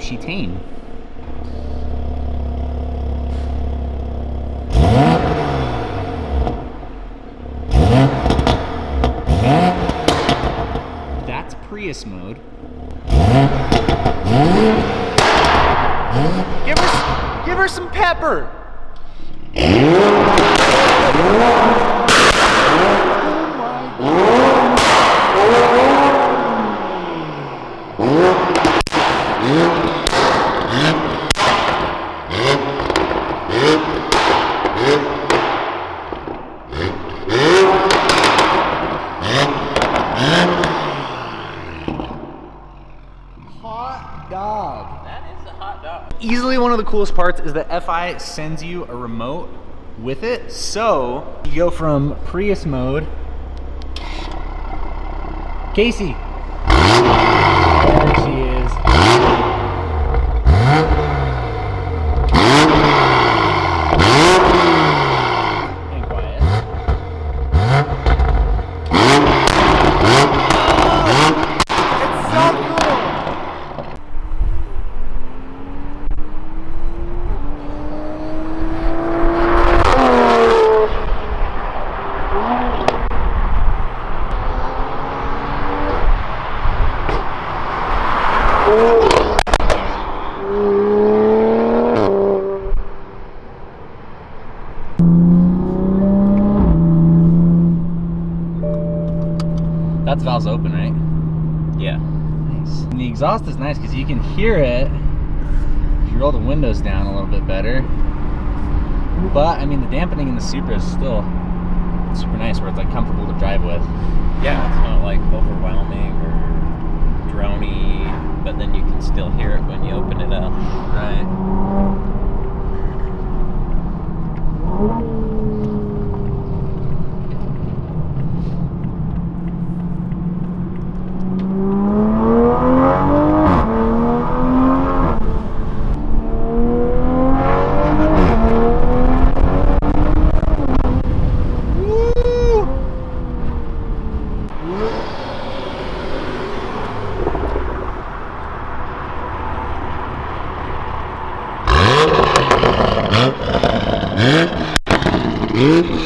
Chitane. That's Prius mode. Give her, give her some pepper. Hot dog. That is a hot dog. Easily one of the coolest parts is that FI sends you a remote with it. So you go from Prius mode. Casey. There she is. And quiet. It's so cool. That's valves open, right? Yeah. Nice. And the exhaust is nice because you can hear it if you roll the windows down a little bit better. But I mean, the dampening in the Supra is still super nice, where it's like comfortable to drive with. Yeah, now. Right. Mm-hmm.